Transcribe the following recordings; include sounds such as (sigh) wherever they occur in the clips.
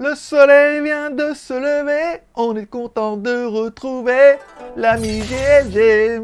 Le soleil vient de se lever, on est content de retrouver l'ami GLG.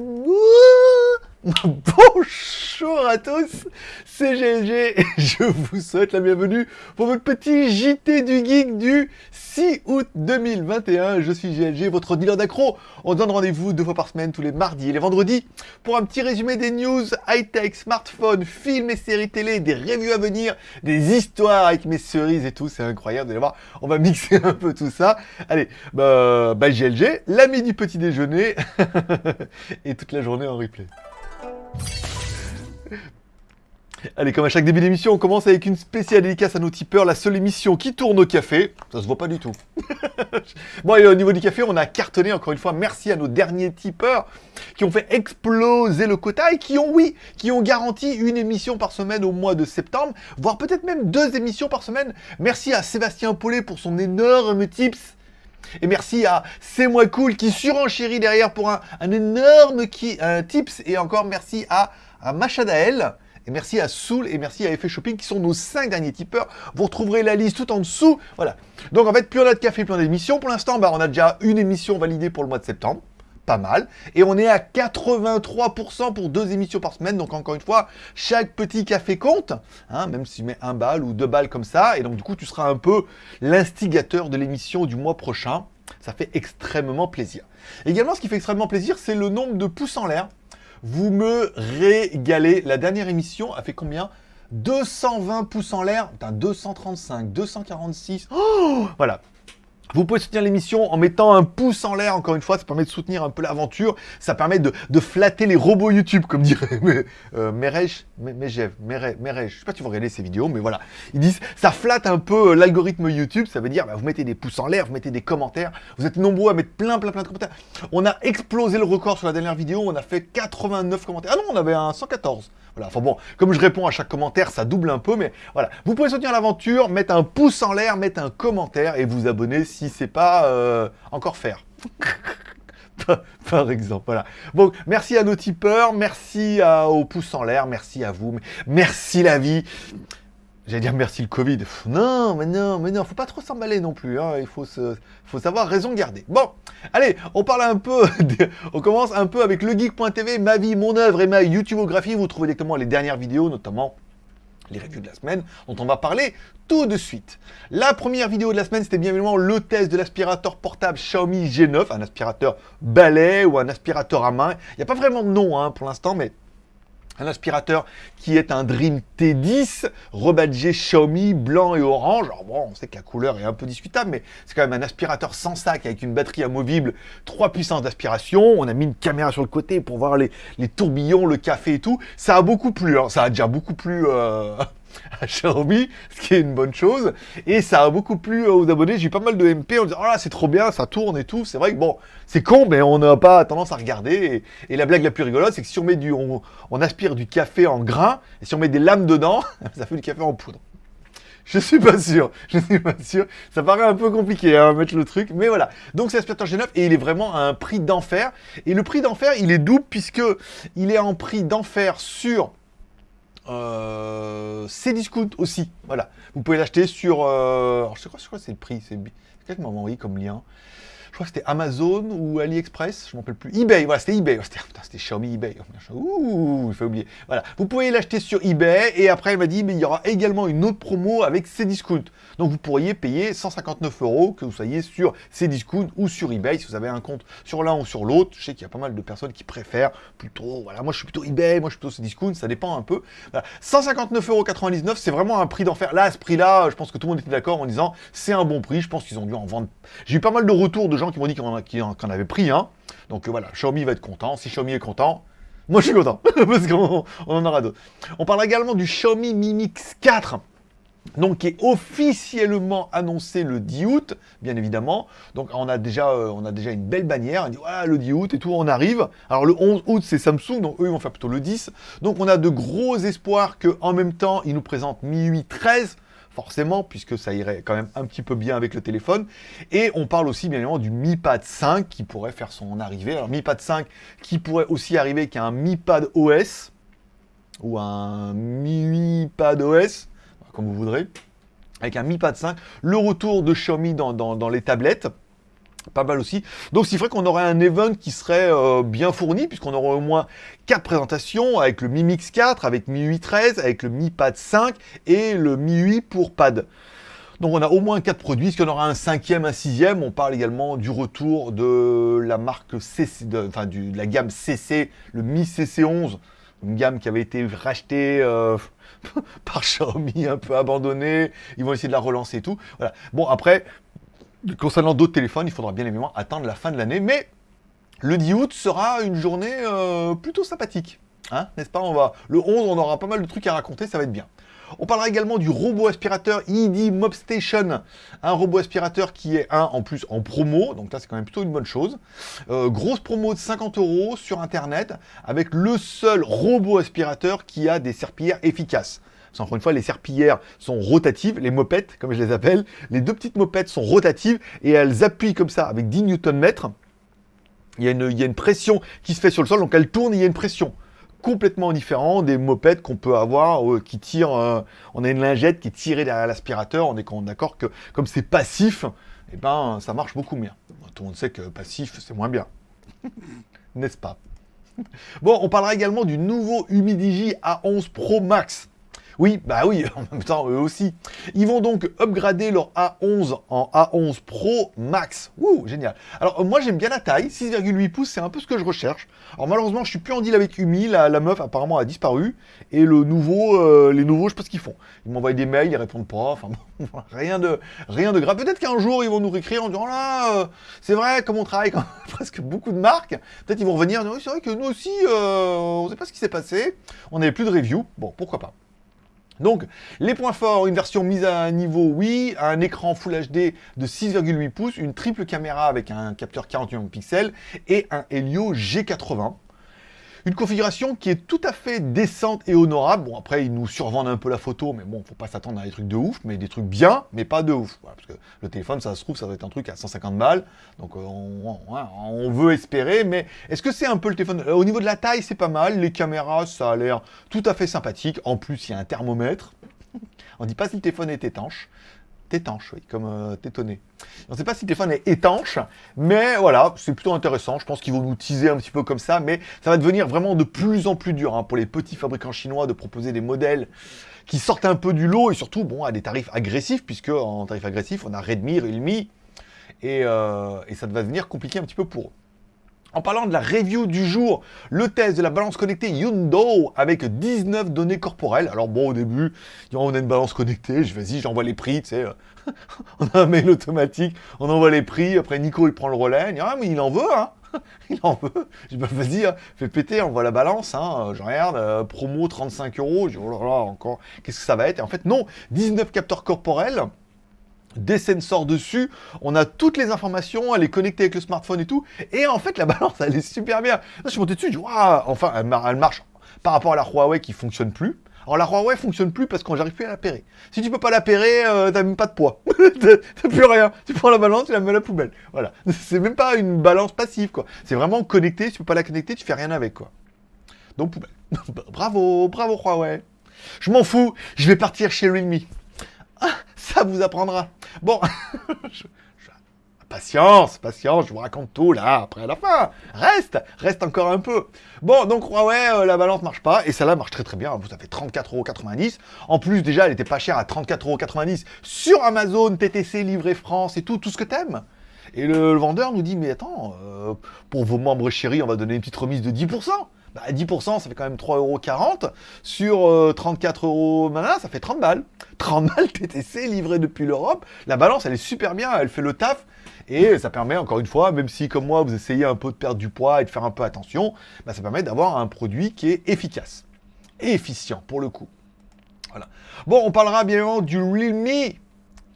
(laughs) Bonjour à tous, c'est GLG et (laughs) je vous souhaite la bienvenue pour votre petit JT du Geek du 6 août 2021. Je suis GLG, votre dealer d'accro. On donne rendez-vous deux fois par semaine, tous les mardis et les vendredis, pour un petit résumé des news, high-tech, smartphones, films et séries télé, des reviews à venir, des histoires avec mes cerises et tout, c'est incroyable, vous allez voir, on va mixer un peu tout ça. Allez, bah, bah GLG, l'ami du petit déjeuner, (laughs) et toute la journée en replay. Allez, comme à chaque début d'émission, on commence avec une spéciale dédicace à nos tipeurs, la seule émission qui tourne au café. Ça se voit pas du tout. (laughs) bon, et au niveau du café, on a cartonné encore une fois. Merci à nos derniers tipeurs qui ont fait exploser le quota et qui ont, oui, qui ont garanti une émission par semaine au mois de septembre, voire peut-être même deux émissions par semaine. Merci à Sébastien Paulet pour son énorme tips. Et merci à C'est Moi Cool qui surenchérit derrière pour un, énorme tips. Et encore merci à, à Machadael et merci à Soul et merci à Effet Shopping qui sont nos 5 derniers tipeurs. Vous retrouverez la liste tout en dessous. Voilà. Donc en fait, plus on a de café, plus on a d'émissions. Pour l'instant, bah, on a déjà une émission validée pour le mois de septembre. Pas mal. Et on est à 83% pour deux émissions par semaine. Donc encore une fois, chaque petit café compte. Hein, même si tu mets un balle ou deux balles comme ça. Et donc du coup, tu seras un peu l'instigateur de l'émission du mois prochain. Ça fait extrêmement plaisir. Également, ce qui fait extrêmement plaisir, c'est le nombre de pouces en l'air vous me régalez. La dernière émission a fait combien? 220 pouces en l'air. 235, 246. Oh voilà. Vous pouvez soutenir l'émission en mettant un pouce en l'air, encore une fois, ça permet de soutenir un peu l'aventure, ça permet de, flatter les robots YouTube, comme dirait (laughs) euh, Merej, Merej, Merej, je sais pas si vous regardez ces vidéos, mais voilà. Ils disent, ça flatte un peu euh, l'algorithme YouTube, ça veut dire, bah, vous mettez des pouces en l'air, vous mettez des commentaires, vous êtes nombreux à mettre plein, plein, plein de commentaires. On a explosé le record sur la dernière vidéo, on a fait 89 commentaires. Ah non, on avait un 114. Voilà, enfin bon, comme je réponds à chaque commentaire, ça double un peu, mais voilà. Vous pouvez soutenir l'aventure, mettre un pouce en l'air, mettre un commentaire et vous abonner si c'est pas euh, encore faire. (laughs) par exemple, voilà. Bon, merci à nos tipeurs, merci aux pouces en l'air, merci à vous, merci la vie. J'allais dire merci le Covid. non, mais non, mais non, faut pas trop s'emballer non plus. Hein. Il faut, se, faut savoir raison garder. Bon, allez, on parle un peu, (laughs) on commence un peu avec legeek.tv, ma vie, mon œuvre et ma YouTubeographie. Vous trouvez directement les dernières vidéos, notamment les reviews de la semaine, dont on va parler tout de suite. La première vidéo de la semaine, c'était bien évidemment le test de l'aspirateur portable Xiaomi G9, un aspirateur balai ou un aspirateur à main. Il n'y a pas vraiment de nom hein, pour l'instant, mais un aspirateur qui est un Dream T10, rebadgé Xiaomi, blanc et orange. Alors bon, on sait que la couleur est un peu discutable, mais c'est quand même un aspirateur sans sac avec une batterie amovible, trois puissances d'aspiration. On a mis une caméra sur le côté pour voir les, tourbillons, le café et tout. Ça a beaucoup plu, hein. ça a déjà beaucoup plu... Euh, (laughs) à Xiaomi, ce qui est une bonne chose. Et ça a beaucoup plu aux abonnés. J'ai eu pas mal de MP en disant Oh là, c'est trop bien, ça tourne et tout. C'est vrai que bon, c'est con, mais on n'a pas tendance à regarder. Et, la blague la plus rigolote, c'est que si on met du. On, aspire du café en grain, et si on met des lames dedans, (laughs) ça fait du café en poudre. Je suis pas sûr, (laughs) je suis pas sûr. Ça paraît un peu compliqué à hein, mettre le truc, mais voilà. Donc c'est l'aspirateur G9 et il est vraiment à un prix d'enfer. Et le prix d'enfer, il est double puisque il est en prix d'enfer sur euh, Cdiscount aussi, voilà. Vous pouvez l'acheter sur... Euh, alors, je sais quoi, je crois c'est le prix. C'est quelqu'un m'a envoyé comme lien je crois que c'était Amazon ou AliExpress, je ne m'en rappelle plus. eBay, voilà, c'était eBay. C'était Xiaomi eBay. Ouh, il fait oublier. Voilà, vous pouvez l'acheter sur eBay et après elle m'a dit, mais il y aura également une autre promo avec Cdiscount. Donc vous pourriez payer 159 euros, que vous soyez sur Cdiscount ou sur eBay, si vous avez un compte sur l'un ou sur l'autre. Je sais qu'il y a pas mal de personnes qui préfèrent plutôt, voilà, moi je suis plutôt eBay, moi je suis plutôt Cdiscount, ça dépend un peu. Voilà. 159,99 euros, c'est vraiment un prix d'enfer. Là, à ce prix-là, je pense que tout le monde était d'accord en disant, c'est un bon prix. Je pense qu'ils ont dû en vendre. J'ai eu pas mal de retours de gens qui m'ont dit qu'on avait pris un. Donc voilà, Xiaomi va être content. Si Xiaomi est content, moi je suis content, (laughs) parce qu'on en aura d'autres. On parle également du Xiaomi Mi Mix 4, donc qui est officiellement annoncé le 10 août, bien évidemment. Donc on a déjà, euh, on a déjà une belle bannière, on dit le 10 août et tout, on arrive. Alors le 11 août c'est Samsung, donc eux ils vont faire plutôt le 10. Donc on a de gros espoirs qu'en même temps ils nous présentent Mi 8 13, forcément, puisque ça irait quand même un petit peu bien avec le téléphone. Et on parle aussi bien évidemment du Mi Pad 5 qui pourrait faire son arrivée. Alors Mi Pad 5 qui pourrait aussi arriver avec un Mi Pad OS ou un Mi Pad OS, comme vous voudrez. avec un Mi Pad 5, le retour de Xiaomi dans, les tablettes. Pas mal aussi. Donc c'est vrai qu'on aurait un event qui serait euh, bien fourni, puisqu'on aurait au moins 4 présentations, avec le Mi Mix 4, avec Mi 8 13, avec le Mi Pad 5 et le Mi 8 pour pad. Donc on a au moins 4 produits, est-ce en aura un cinquième, un sixième? On parle également du retour de la marque CC, enfin de la gamme CC, le Mi CC11, une gamme qui avait été rachetée euh, (laughs) par Xiaomi, un peu abandonnée. Ils vont essayer de la relancer et tout. Voilà. Bon, après, concernant d'autres téléphones, il faudra bien évidemment attendre la fin de l'année. Mais le 10 août sera une journée euh, plutôt sympathique. Hein, n'est-ce pas? On va, Le 11, on aura pas mal de trucs à raconter, ça va être bien. On parlera également du robot aspirateur ED Mob Station, un robot aspirateur qui est un en plus en promo, donc là c'est quand même plutôt une bonne chose. Euh, grosse promo de 50 euros sur internet, avec le seul robot aspirateur qui a des serpillères efficaces. Encore une fois, les serpillères sont rotatives, les mopettes, comme je les appelle. Les deux petites mopettes sont rotatives et elles appuient comme ça avec 10 Nm. Il il y a une pression qui se fait sur le sol, donc elles tournent, il y a une pression complètement différent des mopettes qu'on peut avoir euh, qui tirent. Euh, on a une lingette qui est tirée derrière l'aspirateur. On est d'accord que comme c'est passif, eh ben, ça marche beaucoup mieux. Tout le monde sait que passif, c'est moins bien. (laughs) N'est-ce pas? Bon, on parlera également du nouveau Humidigi A11 Pro Max. Oui, bah oui, (laughs) en même temps, eux aussi. Ils vont donc upgrader leur A11 en A11 Pro Max. Ouh, génial. Alors, moi, j'aime bien la taille. 6,8 pouces, c'est un peu ce que je recherche. Alors, malheureusement, je suis plus en deal avec Umi. La, meuf, apparemment, a disparu. Et le nouveau, euh, les nouveaux, je sais pas ce qu'ils font. Ils m'envoient des mails, ils répondent pas. Enfin, (laughs) rien de, rien de grave. Peut-être qu'un jour, ils vont nous réécrire en disant, oh là, euh, c'est vrai, comme on travaille quand (laughs) presque beaucoup de marques, peut-être ils vont revenir oui, c'est vrai que nous aussi, euh, on sait pas ce qui s'est passé. On n'avait plus de review. Bon, pourquoi pas. Donc, les points forts, une version mise à niveau, oui, un écran Full HD de 6,8 pouces, une triple caméra avec un capteur 48 pixels et un Helio G80. Une configuration qui est tout à fait décente et honorable. Bon, après, ils nous survendent un peu la photo, mais bon, faut pas s'attendre à des trucs de ouf, mais des trucs bien, mais pas de ouf. parce que le téléphone, ça se trouve, ça va être un truc à 150 balles. Donc, euh, on, veut espérer, mais est-ce que c'est un peu le téléphone? Euh, Au niveau de la taille, c'est pas mal. Les caméras, ça a l'air tout à fait sympathique. En plus, il y a un thermomètre. on dit pas si le téléphone est étanche étanche, oui, comme euh, tétonné. On ne sait pas si téléphone est étanche, mais voilà, c'est plutôt intéressant. Je pense qu'ils vont nous teaser un petit peu comme ça, mais ça va devenir vraiment de plus en plus dur hein, pour les petits fabricants chinois de proposer des modèles qui sortent un peu du lot et surtout bon, à des tarifs agressifs, puisque en tarif agressif, on a Redmi, Realme, et, euh, et ça va devenir compliqué un petit peu pour eux. En parlant de la review du jour, le test de la balance connectée Yundo avec 19 données corporelles. Alors bon, au début, on a une balance connectée, je vas-y, j'envoie les prix, tu sais. (laughs) on a un mail automatique, on envoie les prix, après Nico il prend le relais, il ah mais il en veut, hein (laughs) il en veut. Je bah, vas-y, hein, fais péter, on voit la balance. Hein. Je regarde, euh, promo 35 euros. Je dis, oh là là, encore, qu'est-ce que ça va être? Et en fait, non, 19 capteurs corporels des sensors dessus, on a toutes les informations, elle est connectée avec le smartphone et tout, et en fait la balance (laughs) elle est super bien. je suis monté dessus, je dis enfin elle, marche par rapport à la Huawei qui fonctionne plus. Alors la Huawei fonctionne plus parce qu'on j'arrive plus à la pérer. Si tu peux pas la pérer, euh, t'as même pas de poids. (laughs) t'as plus rien. Tu prends la balance, tu la mets à la poubelle. Voilà. (laughs) C'est même pas une balance passive quoi. C'est vraiment connecté, si tu peux pas la connecter, tu fais rien avec quoi. Donc poubelle. bravo, bravo Huawei. Je m'en fous, je vais partir chez Realme. Ah, ça vous apprendra. Bon, (laughs) patience, patience, je vous raconte tout là, après la fin. Reste, reste encore un peu. Bon, donc Huawei, euh, la balance marche pas, et celle-là marche très très bien. Vous avez 34,90€. En plus, déjà, elle était pas chère à 34,90€ sur Amazon, TTC, Livré France et tout, tout ce que t'aimes. Et le, vendeur nous dit, mais attends, euh, pour vos membres chéris, on va donner une petite remise de 10%. Bah, 10%, ça fait quand même 3,40€. Sur 34 euh, euros, ça fait 30 balles. (laughs) 30 balles TTC livré depuis l'Europe. La balance, elle est super bien, elle fait le taf. Et ça permet, encore une fois, même si comme moi, vous essayez un peu de perdre du poids et de faire un peu attention, bah, ça permet d'avoir un produit qui est efficace. Et efficient, pour le coup. Voilà. Bon, on parlera bien évidemment du Realme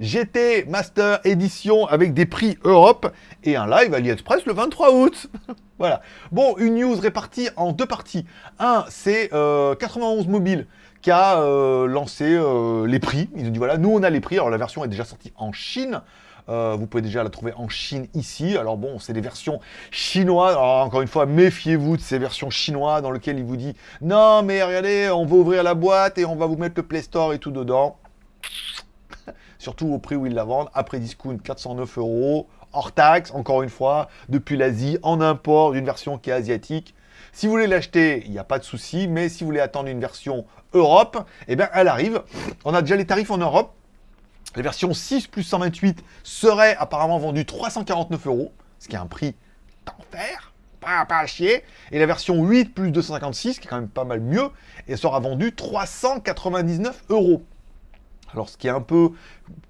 GT Master Edition avec des prix Europe et un live AliExpress le 23 août. (laughs) voilà. Bon, une news répartie en deux parties. Un, c'est 91 euh, Mobile qui a euh, lancé euh, les prix. Ils ont dit voilà, nous on a les prix. Alors la version est déjà sortie en Chine. vous pouvez déjà la trouver en Chine ici. Alors bon, c'est des versions chinoises. Alors encore une fois, méfiez-vous de ces versions chinoises dans lesquelles il vous dit « Non, mais regardez, on va ouvrir la boîte et on va vous mettre le Play Store et tout dedans. » surtout au prix où ils la vendent, après discount 409 euros, hors taxe, encore une fois, depuis l'Asie, en import d'une version qui est asiatique. Si vous voulez l'acheter, il n'y a pas de souci, mais si vous voulez attendre une version Europe, eh bien elle arrive. On a déjà les tarifs en Europe. La version 6 plus 128 serait apparemment vendue 349 euros, ce qui est un prix d'enfer, pas, pas à chier. Et la version 8 plus 256, qui est quand même pas mal mieux, et sera vendue 399 euros. Alors, ce qui est un peu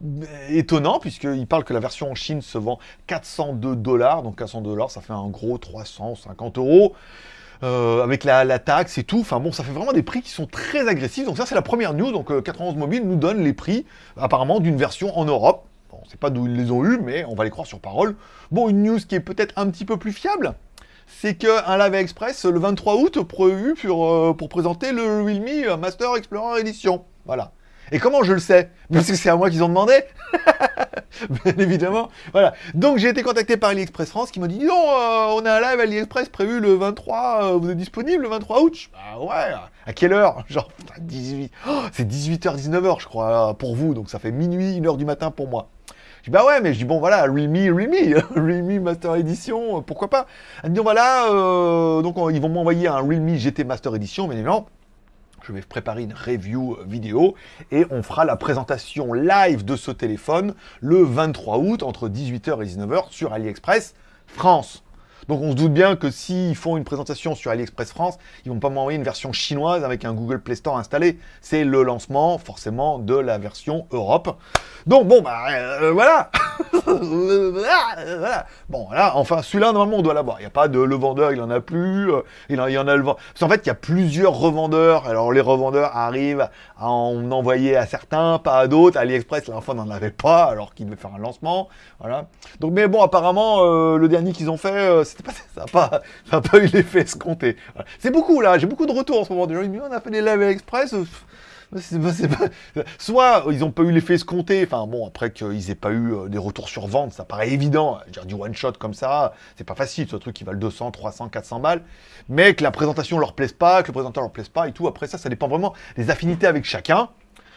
euh, étonnant, puisqu'il parle que la version en Chine se vend 402 dollars, donc 400 dollars, ça fait un gros 350 euros. Euh, avec la, taxe et tout. Enfin bon, ça fait vraiment des prix qui sont très agressifs. Donc ça, c'est la première news. Donc 91 euh, Mobile nous donne les prix, apparemment, d'une version en Europe. Bon, on ne sait pas d'où ils les ont eu, mais on va les croire sur parole. Bon, une news qui est peut-être un petit peu plus fiable, c'est qu'un Live Express, le 23 août, prévu pour, pour présenter le Realme Master Explorer Edition. Voilà. Et comment je le sais? Parce que c'est à moi qu'ils ont demandé (laughs) Bien évidemment. Voilà. Donc j'ai été contacté par AliExpress France qui m'a dit Non, euh, on a un live AliExpress prévu le 23, euh, vous êtes disponible le 23 août? Bah ouais, à quelle heure? (laughs) Genre 18. c'est 18h, 19h, je crois, pour vous, donc ça fait minuit, 1h du matin pour moi. Je dis bah ouais, mais je dis bon voilà, Realme, Realme, (laughs) Realme Master Edition, pourquoi pas? Elle me dit voilà, euh, donc ils vont m'envoyer un Realme GT Master Edition, mais non, je vais préparer une review vidéo et on fera la présentation live de ce téléphone le 23 août entre 18h et 19h sur AliExpress France. Donc on se doute bien que s'ils font une présentation sur AliExpress France, ils vont pas m'envoyer une version chinoise avec un Google Play Store installé. C'est le lancement forcément de la version Europe. Donc bon, bah euh, (laughs) voilà Bon, là, enfin, celui-là, normalement, on doit l'avoir. Il n'y a pas de le vendeur, il en a plus. Euh, il, y en a le vendeur. Parce qu'en fait, il y a plusieurs revendeurs. Alors, les revendeurs arrivent à en envoyer à certains, pas à d'autres. AliExpress, la n'en avait pas, alors qu'il devait faire un lancement. Voilà. Donc, mais bon, apparemment, euh, le dernier qu'ils ont fait, euh, pas, ça n'a pas, pas eu l'effet escompté. C'est beaucoup, là. J'ai beaucoup de retours en ce moment. Des gens disent, on a fait des lives AliExpress. Soit ils n'ont pas eu l'effet escompté, enfin bon, après qu'ils aient pas eu euh, des retours sur vente, ça paraît évident. Dire du one-shot comme ça, c'est pas facile, ce truc qui valent 200, 300, 400 balles. Mais que la présentation leur plaise pas, que le présentateur leur plaise pas et tout. Après ça, ça dépend vraiment des affinités avec chacun.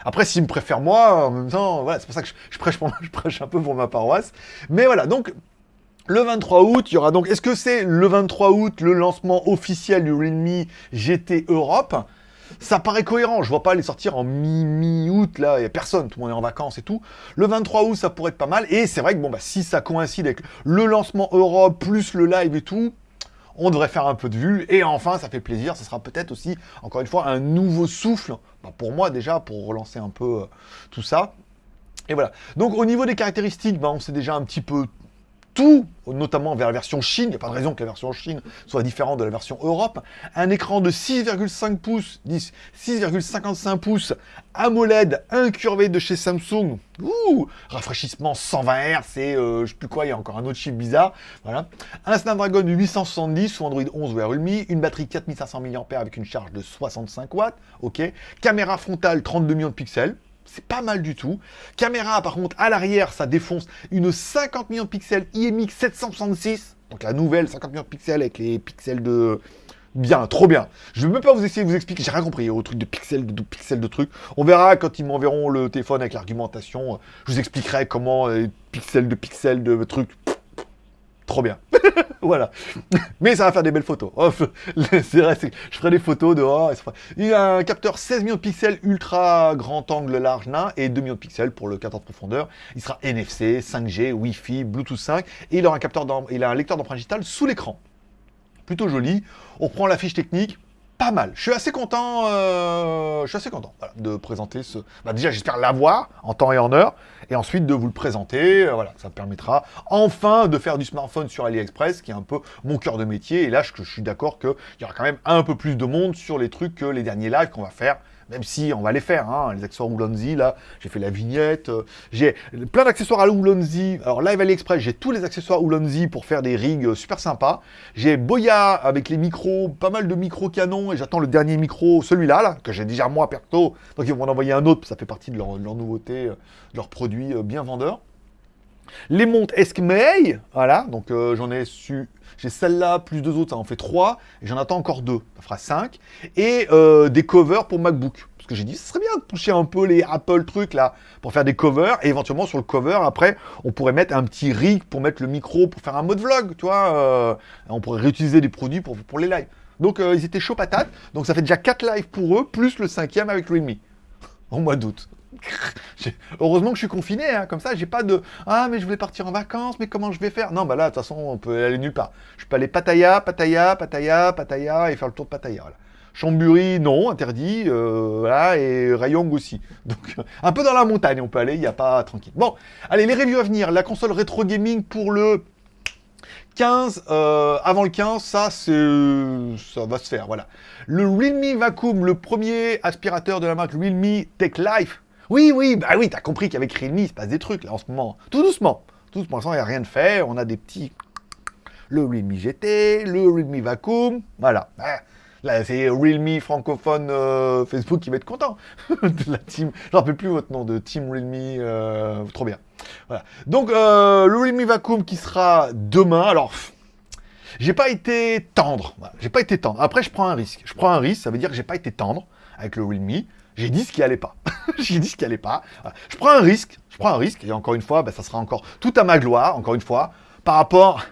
Après, s'ils me préfèrent moi, en même temps, voilà, c'est pour ça que je, prêche (laughs) je prêche un peu pour ma paroisse. Mais voilà, donc le 23 août, il y aura donc... Est-ce que c'est le 23 août le lancement officiel du Realme GT Europe? Ça paraît cohérent, je vois pas les sortir en mi-août, là, il n'y a personne, tout le monde est en vacances et tout. Le 23 août, ça pourrait être pas mal, et c'est vrai que bon, bah, si ça coïncide avec le lancement Europe, plus le live et tout, on devrait faire un peu de vue, et enfin, ça fait plaisir, ça sera peut-être aussi, encore une fois, un nouveau souffle, bah, pour moi déjà, pour relancer un peu euh, tout ça. Et voilà. Donc au niveau des caractéristiques, bah, on sait déjà un petit peu tout, notamment vers la version Chine, il n'y a pas de raison que la version Chine soit différente de la version Europe, un écran de 6,5 pouces, 6,55 pouces, AMOLED incurvé de chez Samsung, ouh, rafraîchissement 120 Hz, et euh, je sais plus quoi, il y a encore un autre chip bizarre, voilà, un Snapdragon 870 sous Android 11 ou Realme, une batterie 4500 mAh avec une charge de 65 watts, ok, caméra frontale 32 millions de pixels, c'est pas mal du tout. Caméra, par contre, à l'arrière, ça défonce une 50 millions de pixels IMX 766. Donc la nouvelle 50 millions de pixels avec les pixels de... Bien, trop bien. Je vais même pas vous essayer de vous expliquer, j'ai rien compris au truc de pixels, de, pixels de trucs. On verra quand ils m'enverront le téléphone avec l'argumentation. Je vous expliquerai comment les pixels de pixels de trucs trop bien. (laughs) voilà. Mais ça va faire des belles photos. Oh, (laughs) c'est je ferai des photos dehors. Il y a un capteur 16 millions de pixels ultra grand angle large nain et 2 millions de pixels pour le 14 profondeur. Il sera NFC, 5G, Wi-Fi, Bluetooth 5 et il aura un, capteur il a un lecteur d'empreinte digitale sous l'écran. Plutôt joli. On prend la fiche technique pas mal. Je suis assez content, euh, je suis assez content de présenter ce... Bah, déjà, j'espère l'avoir en temps et en heure, et ensuite de vous le présenter. Euh, voilà, ça permettra enfin de faire du smartphone sur AliExpress, qui est un peu mon cœur de métier. Et là, je suis d'accord qu'il y aura quand même un peu plus de monde sur les trucs que les derniers lives qu'on va faire même si on va les faire, hein, les accessoires Ulanzi, là, j'ai fait la vignette, euh, j'ai plein d'accessoires à Ulanzi, alors Live AliExpress, j'ai tous les accessoires Ulanzi pour faire des rigs euh, super sympas, j'ai Boya avec les micros, pas mal de micros canons, et j'attends le dernier micro, celui-là, là, que j'ai déjà moi perto, donc ils vont en envoyer un autre, ça fait partie de leur, nouveauté, euh, de leur produit bien vendeur. Les montres Eskmei, voilà, donc euh, j'en ai su... J'ai celle-là, plus deux autres, ça en fait trois, et j'en attends encore deux, ça fera cinq. Et euh, des covers pour MacBook, parce que j'ai dit, ce serait bien de toucher un peu les Apple trucs, là, pour faire des covers, et éventuellement, sur le cover, après, on pourrait mettre un petit rig pour mettre le micro, pour faire un mode vlog, tu vois, euh, on pourrait réutiliser des produits pour, pour les lives. Donc, ils étaient chauds patates, donc ça fait déjà quatre lives pour eux, plus le cinquième avec Realme, au mois d'août. (laughs) Heureusement que je suis confiné, hein, comme ça, j'ai pas de « Ah, mais je voulais partir en vacances, mais comment je vais faire ?» Non, bah là, de toute façon, on peut aller nulle part. Je peux aller Pattaya, Pattaya, Pattaya, Pattaya, et faire le tour de Pattaya. Chamburi, non, interdit, euh, et Rayong aussi. (laughs) Donc, un peu dans la montagne, on peut aller, il n'y a pas tranquille. Bon, allez, les reviews à venir. La console rétro gaming pour le 15, euh, avant le 15, ça, ça va se faire, voilà. Le Realme Vacuum, le premier aspirateur de la marque Realme Tech Life, oui, oui, bah oui, t'as compris qu'avec Realme, il se passe des trucs, là, en ce moment. Tout doucement. Tout doucement. Pour l'instant, il n'y a rien de fait. On a des petits... Le Realme GT, le Realme Vacuum, voilà. Ah, là, c'est Realme francophone euh, Facebook qui va être content. (laughs) de la team, je rappelle plus votre nom, de Team Realme, euh, trop bien. Voilà. Donc, euh, le Realme Vacuum qui sera demain. Alors, j'ai pas été tendre. J'ai pas été tendre. Après, je prends un risque. Je prends un risque, ça veut dire que j'ai pas été tendre avec le Realme. J'ai dit ce qui allait pas. (laughs) J'ai dit ce qui allait pas. Je prends un risque. Je prends un risque. Et encore une fois, bah, ça sera encore tout à ma gloire, encore une fois, par rapport...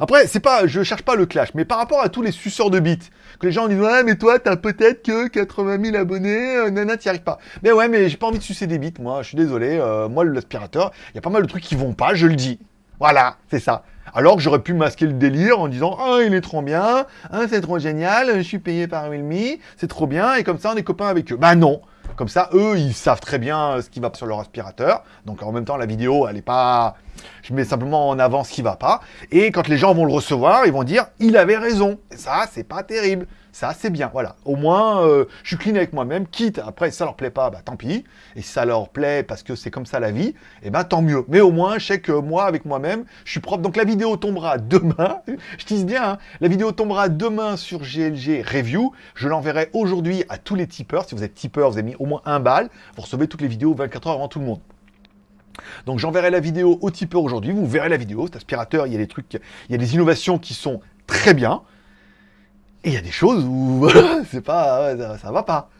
Après, c'est pas, je cherche pas le clash, mais par rapport à tous les suceurs de bits, que les gens disent ouais mais toi t'as peut-être que 80 000 abonnés, euh, nana t'y arrives pas. Mais ouais mais j'ai pas envie de sucer des bits, moi, je suis désolé, euh, moi l'aspirateur, il y a pas mal de trucs qui vont pas, je le dis. Voilà, c'est ça. Alors que j'aurais pu masquer le délire en disant « Ah, il est trop bien, ah, c'est trop génial, je suis payé par Realme, c'est trop bien, et comme ça, on est copains avec eux. » Bah non Comme ça, eux, ils savent très bien ce qui va sur leur aspirateur. Donc en même temps, la vidéo, elle est pas... Je mets simplement en avant ce qui va pas. Et quand les gens vont le recevoir, ils vont dire « Il avait raison !» Ça, c'est pas terrible. Ça, c'est bien, voilà. Au moins, euh, je suis clean avec moi-même, quitte, après, si ça leur plaît pas, bah tant pis. Et si ça leur plaît parce que c'est comme ça la vie, et eh ben tant mieux. Mais au moins, je sais que moi, avec moi-même, je suis propre. Donc la vidéo tombera demain, (laughs) je dis bien, hein. la vidéo tombera demain sur GLG Review. Je l'enverrai aujourd'hui à tous les tipeurs. Si vous êtes tipeur, vous avez mis au moins un bal. Vous recevez toutes les vidéos 24 heures avant tout le monde. Donc j'enverrai la vidéo au tipeur aujourd'hui, vous verrez la vidéo, cet aspirateur, il y a des trucs, il y a des innovations qui sont très bien. Et il y a des choses où (laughs) c'est pas, (laughs) ça, va pas.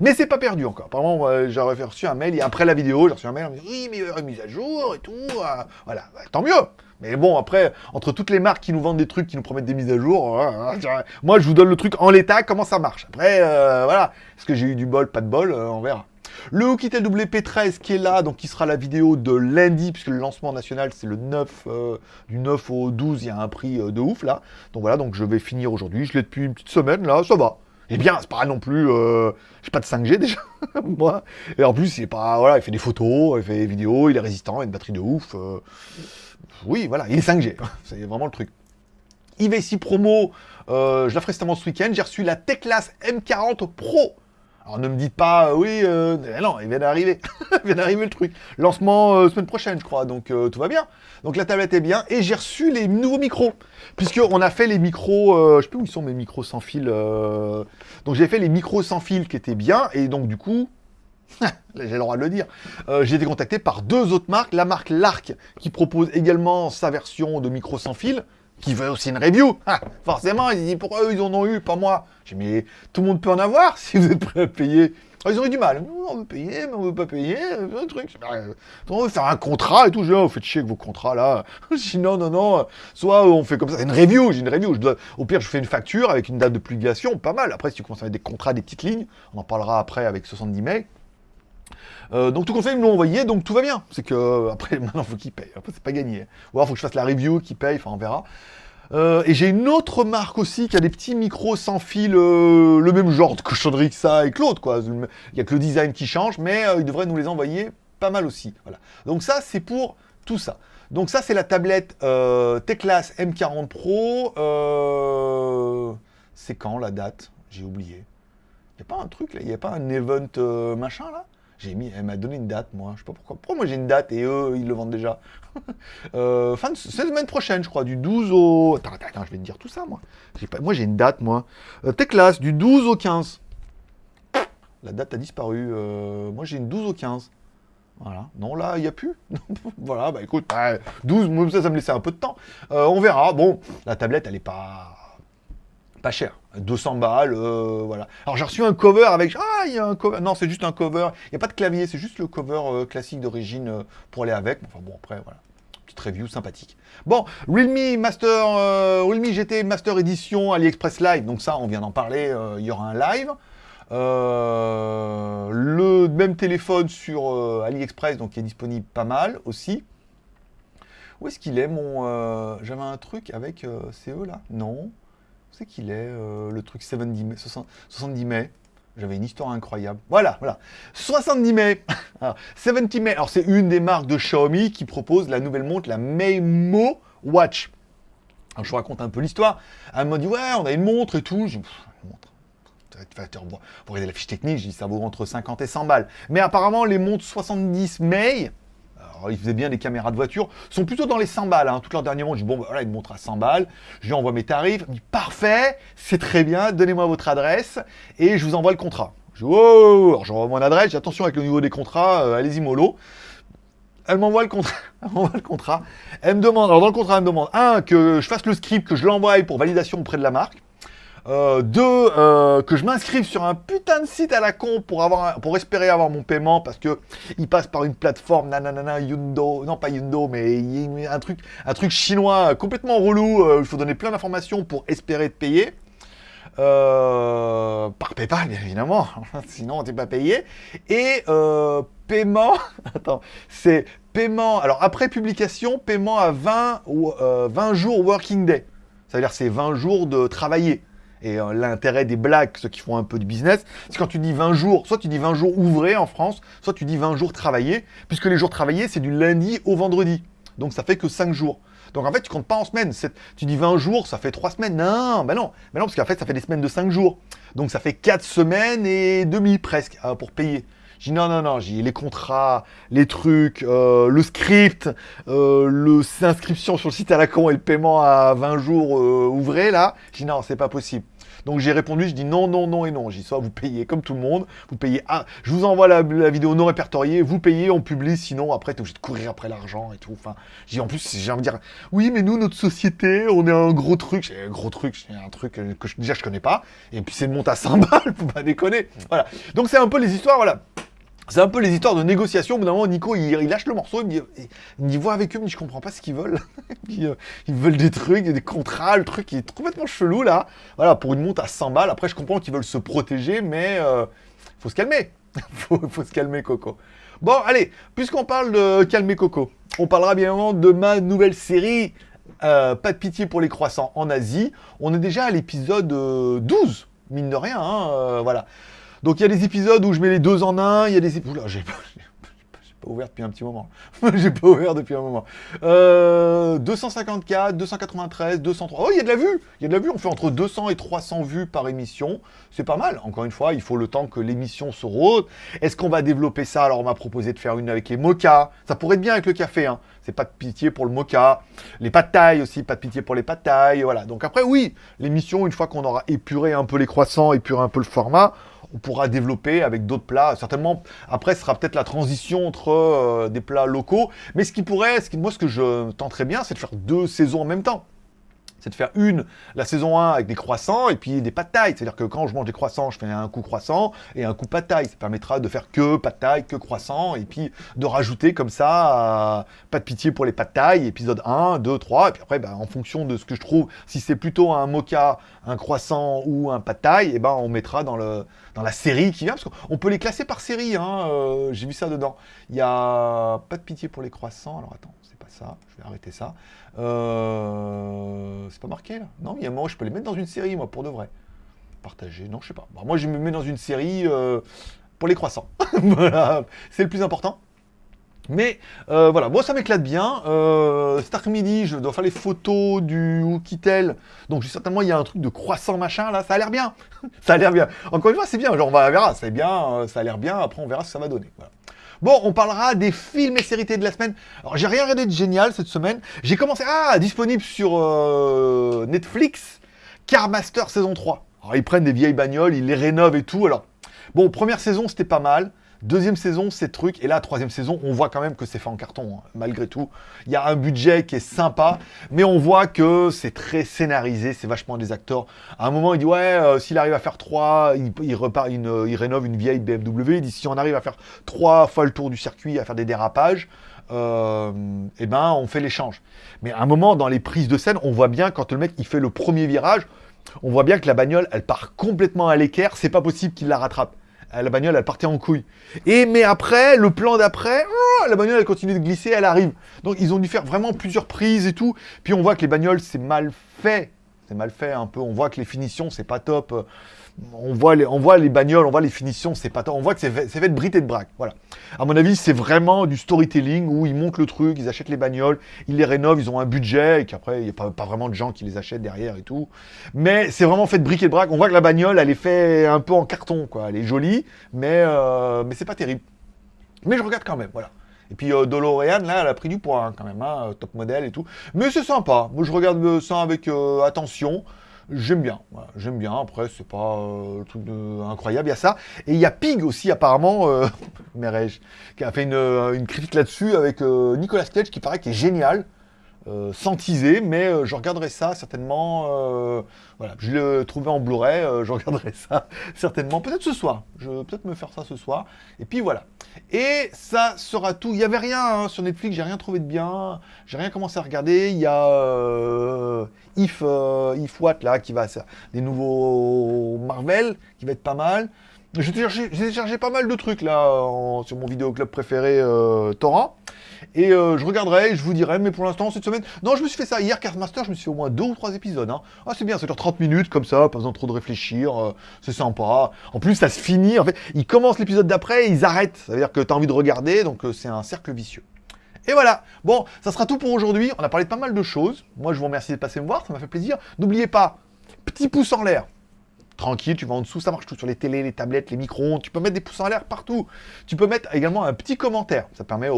Mais c'est pas perdu encore. Apparemment, j'aurais reçu un mail, après la vidéo, j'ai reçu un mail, me dit, oui, mais une mise à jour et tout. Euh, voilà, bah, tant mieux. Mais bon, après, entre toutes les marques qui nous vendent des trucs, qui nous promettent des mises à jour, euh, moi, je vous donne le truc en l'état, comment ça marche. Après, euh, voilà, est-ce que j'ai eu du bol, pas de bol, on verra. Le Hokitel WP13 qui est là, donc qui sera la vidéo de lundi, puisque le lancement national c'est le 9, euh, du 9 au 12, il y a un prix euh, de ouf là. Donc voilà, donc je vais finir aujourd'hui, je l'ai depuis une petite semaine là, ça va. Eh bien, c'est pas non plus, euh, j'ai pas de 5G (laughs) déjà, moi. Et en plus, il est pas, voilà, il fait des photos, il fait des vidéos, il est résistant, il a une batterie de ouf. oui, voilà, il est 5G, c'est vraiment le truc. IVC promo, je la ferai ce week-end, j'ai reçu la Teclas M40 Pro alors ne me dites pas, euh, oui, euh, non, il vient d'arriver, (laughs) il vient d'arriver le truc. Lancement euh, semaine prochaine, je crois, donc tout va bien. Donc la tablette est bien, et j'ai reçu les nouveaux micros. Puisqu'on a fait les micros, je sais plus où ils sont mes micros sans fil. Donc j'ai fait les micros sans fil qui étaient bien, et donc du coup, (laughs) j'ai le droit de le dire, j'ai été contacté par deux autres marques. La marque Lark, qui propose également sa version de micro sans fil, qui veut aussi une review. (laughs) Ah, forcément, ils disent pourquoi eux ils en ont eu, pas moi? J'ai mais tout le monde peut en avoir (laughs) si vous êtes prêt à payer. Ah, ils ont eu du mal. On veut payer, mais on veut pas payer. Un truc. On veut faire un contrat et tout. Je dis, oh, vous faites chier avec vos contrats là. (laughs) Je non, non, non. Soit on fait comme ça. Une review. J'ai une review. Je dois... Au pire, je fais une facture avec une date de publication. Pas mal. Après, si tu commences à des contrats, des petites lignes, on en parlera après avec 70 mails. Euh, donc tout conseil, ils me l'ont envoyé, donc tout va bien. C'est que euh, après, (laughs) maintenant, faut qu'ils payent. C'est pas gagné. Ou alors, faut que je fasse la review, qu'ils payent, enfin, on verra. Euh, et j'ai une autre marque aussi qui a des petits micros sans fil, le même genre de cochonnerie que ça et Claude, quoi. Il n'y a que le design qui change, mais ils devraient nous les envoyer pas mal aussi. Voilà. Donc ça, c'est pour tout ça. Donc ça, c'est la tablette Teclas M40 Pro. c'est quand la date? J'ai oublié. Il n'y a pas un truc là? Il n'y a pas un event machin là? J'ai mis, elle m'a donné une date, moi. Je sais pas pourquoi. Pourquoi moi j'ai une date et eux, ils le vendent déjà (laughs) euh, Fin de semaine prochaine, je crois, du 12 au... Attends, attends, je vais te dire tout ça, moi. Pas... Moi, j'ai une date, moi. Euh, classe, du 12 au 15. La date a disparu. Euh, moi, j'ai une 12 au 15. Voilà. Non, là, il n'y a plus. (laughs) voilà, bah écoute, 12, moi, ça, ça me laissait un peu de temps. Euh, on verra. Bon, la tablette, elle est pas pas chère. 200 balles, euh, voilà. Alors j'ai reçu un cover avec... Ah, il y a un cover... Non, c'est juste un cover. Il n'y a pas de clavier, c'est juste le cover euh, classique d'origine pour aller avec. Enfin bon, après, voilà. Petite review sympathique. Bon, Realme Master... Realme GT Master Edition AliExpress Live. Donc ça, on vient d'en parler. Il y aura un live. Euh, le même téléphone sur euh, AliExpress, donc qui est disponible pas mal aussi. Où est-ce qu'il est, mon... Euh, j'avais un truc avec CE là? Non. C'est qu'il est, le truc 70 mai, 70 mai j'avais une histoire incroyable. Voilà, voilà. 70 mai. (laughs) 70 mai. Alors, c'est une des marques de Xiaomi qui propose la nouvelle montre, la Meimo Watch. Alors, je vous raconte un peu l'histoire. Elle m'a dit, ouais, on a une montre et tout. J'ai une montre vous regardez la fiche technique, je dis ça vaut entre 50 et 100 balles. Mais apparemment, les montres 70 May, alors ils faisaient bien des caméras de voiture, sont plutôt dans les 100 balles. Hein. Toutes leurs dernières montres, je dis bon, bah, voilà, une montre à 100 balles. Je lui envoie mes tarifs. Il dit parfait, c'est très bien, donnez-moi votre adresse et je vous envoie le contrat. Je dis oh, alors j'envoie mon adresse, j'ai attention avec le niveau des contrats, euh, allez-y mollo. Elle m'envoie le contrat. (laughs) Elle m'envoie le contrat. Elle me demande, alors dans le contrat, elle me demande, un, que je fasse le script, que je l'envoie pour validation auprès de la marque. Euh, euh, que je m'inscrive sur un putain de site à la con pour, avoir pour espérer avoir mon paiement parce que il passe par une plateforme nanana Yundo, non pas Yundo, mais un truc, un truc chinois complètement relou. Euh, il faut donner plein d'informations pour espérer te payer. par PayPal, bien évidemment, (laughs) sinon on t'es pas payé. Et paiement, (laughs) attends, c'est paiement, alors après publication, paiement à 20, 20 jours working day. C'est-à-dire c'est 20 jours de travailler. Et euh, l'intérêt des blagues, ceux qui font un peu de business, c'est quand tu dis 20 jours, soit tu dis 20 jours ouvrés en France, soit tu dis 20 jours travaillés, puisque les jours travaillés, c'est du lundi au vendredi. Donc ça fait que 5 jours. Donc en fait, tu comptes pas en semaines. Tu dis 20 jours, ça fait 3 semaines. Non, ben non. Ben non, parce qu'en fait, ça fait des semaines de 5 jours. Donc ça fait 4 semaines et demi presque euh, pour payer. J'ai non, non, non, j'ai les contrats, les trucs, euh, le script, euh, l'inscription sur le site à la con et le paiement à 20 jours ouvrés, là. J'ai non, c'est pas possible. Donc j'ai répondu, je dis non, non, non et non. J'ai soit vous payez comme tout le monde, vous payez, ah, je vous envoie la, vidéo non répertoriée, vous payez, on publie, sinon après t'es obligé de courir après l'argent et tout. Enfin, j'ai en plus, j'ai envie de dire, oui, mais nous, notre société, on est un gros truc, j'ai un gros truc, j'ai un truc que déjà je connais pas, et puis c'est une monte à 100 balles, faut pas déconner. Voilà. Donc c'est un peu les histoires, voilà. C'est un peu les histoires de négociation. Au bout d'un moment, Nico, il, lâche le morceau, il me dit, il avec eux, mais je comprends pas ce qu'ils veulent. (laughs) Euh, ils veulent des trucs, des contrats, le truc qui est complètement chelou, là. Voilà, pour une montre à 100 balles. Après, je comprends qu'ils veulent se protéger, mais euh, faut se calmer. (laughs) faut, faut se calmer, Coco. Bon, allez, puisqu'on parle de calmer Coco, on parlera bien évidemment de ma nouvelle série, euh, Pas de pitié pour les croissants en Asie. On est déjà à l'épisode 12, mine de rien, hein, voilà. Donc il y a des épisodes où je mets les deux en un, il y a des épisodes... (laughs) j'ai pas, ouvert depuis un petit moment. (laughs) j'ai pas ouvert depuis un moment. 254, 293, 203. Oh, il y a de la vue Il y a de la vue, on fait entre 200 et 300 vues par émission. C'est pas mal. Encore une fois, il faut le temps que l'émission se rôde. Est-ce qu'on va développer ça? Alors on m'a proposé de faire une avec les mocha. Ça pourrait être bien avec le café, hein. C'est pas de pitié pour le mocha. Les pâtes taille aussi, pas de pitié pour les pâtes taille. Voilà. Donc après, oui, l'émission, une fois qu'on aura épuré un peu les croissants, épuré un peu le format, on pourra développer avec d'autres plats. Certainement, après, ce sera peut-être la transition entre euh, des plats locaux. Mais ce qui pourrait, ce qui, moi, ce que je tenterais bien, c'est de faire deux saisons en même temps c'est de faire une, la saison 1 avec des croissants et puis des pâtes taille. C'est-à-dire que quand je mange des croissants, je fais un coup croissant et un coup pâte taille. Ça permettra de faire que pâte taille, que croissant et puis de rajouter comme ça, euh, pas de pitié pour les pâtes taille, épisode 1, 2, 3. Et puis après, bah, en fonction de ce que je trouve, si c'est plutôt un mocha, un croissant ou un pâte taille, et eh ben on mettra dans, le, dans la série qui vient. Parce qu'on peut les classer par série, hein, euh, j'ai vu ça dedans. Il y a pas de pitié pour les croissants. Alors attends, ça, je vais arrêter ça. Euh, c'est pas marqué là Non, il y a un je peux les mettre dans une série, moi, pour de vrai. Partager, non, je sais pas. Bah, moi, je me mets dans une série euh, pour les croissants. (laughs) voilà, c'est le plus important. Mais euh, voilà, moi ça m'éclate bien. cet après-midi, je dois faire les photos du Oukitel. Donc certainement il y a un truc de croissant machin là, ça a l'air bien. (laughs) ça a l'air bien. Encore une fois, c'est bien. Genre on va verra, c'est bien, ça a l'air bien. Après on verra ce que ça va donner. Voilà. Bon, on parlera des films et séries de la semaine. Alors, j'ai rien regardé de génial cette semaine. J'ai commencé... Ah, disponible sur euh, Netflix, Carmaster saison 3. Alors, ils prennent des vieilles bagnoles, ils les rénovent et tout. Alors, bon, première saison, c'était pas mal. Deuxième saison, c'est truc. Et là, troisième saison, on voit quand même que c'est fait en carton, hein, malgré tout. Il y a un budget qui est sympa, mais on voit que c'est très scénarisé, c'est vachement des acteurs. À un moment, il dit, ouais, euh, s'il arrive à faire trois, il, repart, il, rénove une vieille BMW. Il dit, si on arrive à faire trois fois le tour du circuit, à faire des dérapages, euh, eh ben, on fait l'échange. Mais à un moment, dans les prises de scène, on voit bien quand le mec, il fait le premier virage, on voit bien que la bagnole, elle part complètement à l'équerre, c'est pas possible qu'il la rattrape. Euh, la bagnole, elle partait en couille. Et mais après, le plan d'après, la bagnole, elle continue de glisser, elle arrive. Donc ils ont dû faire vraiment plusieurs prises et tout. Puis on voit que les bagnoles, c'est mal fait. C'est mal fait un peu. On voit que les finitions, c'est pas top on voit, les, on voit les bagnoles, on voit les finitions, c'est pas tant. On voit que c'est fait, fait, de brite et de braque. Voilà. À mon avis, c'est vraiment du storytelling où ils montent le truc, ils achètent les bagnoles, ils les rénovent, ils ont un budget et qu'après, il n'y a pas, vraiment de gens qui les achètent derrière et tout. Mais c'est vraiment fait de briques et de braque. On voit que la bagnole, elle est faite un peu en carton, quoi. Elle est jolie, mais, euh, mais c'est pas terrible. Mais je regarde quand même, voilà. Et puis euh, Dolorean, là, elle a pris du poids hein, quand même, hein, top modèle et tout. Mais c'est sympa. Moi, je regarde ça avec euh, attention. J'aime bien, j'aime bien. Après, c'est pas euh, incroyable, il y a ça. Et il y a Pig aussi, apparemment, euh, (laughs) qui a fait une, euh, critique là-dessus avec euh, Nicolas Cage, qui paraît qu'il est génial. Euh, sans teaser, mais euh, je regarderai ça certainement. Euh, voilà, je l'ai trouvé en Blu-ray, je regarderai (laughs) ça certainement, peut-être ce soir. Je vais peut-être me faire ça ce soir. Et puis voilà. Et ça sera tout. Il n'y avait rien hein, sur Netflix, j'ai rien trouvé de bien, j'ai rien commencé à regarder. Il y a If, If What là qui va des nouveaux Marvel qui va être pas mal. J'ai téléchargé, pas mal de trucs là sur mon vidéo club préféré Torrent. Et euh, je regarderai, je vous dirai, mais pour l'instant, cette semaine... Non, je me suis fait ça hier, Cardmaster, je me suis fait au moins deux ou trois épisodes. Hein. Ah, c'est bien, ça dure 30 minutes, comme ça, pas besoin trop de réfléchir, euh, c'est sympa. En plus, ça se finit, en fait, ils commencent l'épisode d'après, ils arrêtent. Ça veut dire que tu as envie de regarder, donc euh, c'est un cercle vicieux. Et voilà, bon, ça sera tout pour aujourd'hui. On a parlé de pas mal de choses. Moi, je vous remercie de passer me voir, ça m'a fait plaisir. N'oubliez pas, petit pouce en l'air tranquille, tu vas en dessous, ça marche tout sur les télés, les tablettes, les micros, tu peux mettre des pouces en l'air partout. Tu peux mettre également un petit commentaire, ça permet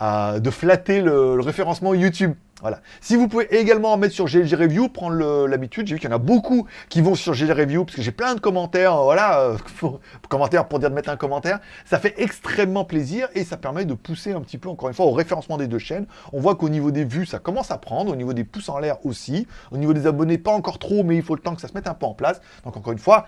de flatter le, référencement YouTube. Voilà. Si vous pouvez également en mettre sur GLG Review, prendre l'habitude, j'ai vu qu'il y en a beaucoup qui vont sur GLG Review, parce que j'ai plein de commentaires, euh, voilà, euh, (laughs) commentaires pour dire de mettre un commentaire. Ça fait extrêmement plaisir et ça permet de pousser un petit peu, encore une fois, au référencement des deux chaînes. On voit qu'au niveau des vues, ça commence à prendre, au niveau des pouces en l'air aussi, au niveau des abonnés, pas encore trop, mais il faut le temps que ça se mette un peu en place. Donc encore une fois,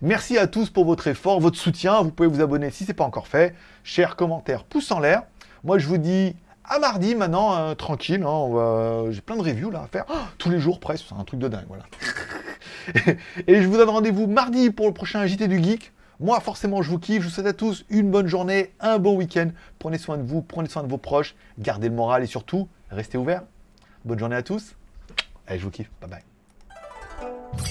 merci à tous pour votre effort, votre soutien. Vous pouvez vous abonner si ce n'est pas encore fait. Chers commentaires, pouces en l'air. Moi, je vous dis à mardi maintenant, hein, tranquille. Hein, J'ai plein de reviews là à faire. Oh, tous les jours presque, c'est un truc de dingue, voilà. (laughs) et je vous donne rendez-vous mardi pour le prochain JT du Geek. Moi, forcément, je vous kiffe. Je vous souhaite à tous une bonne journée, un bon week-end. Prenez soin de vous, prenez soin de vos proches, gardez le moral et surtout, restez ouverts. Bonne journée à tous. Allez, je vous kiffe. Bye bye.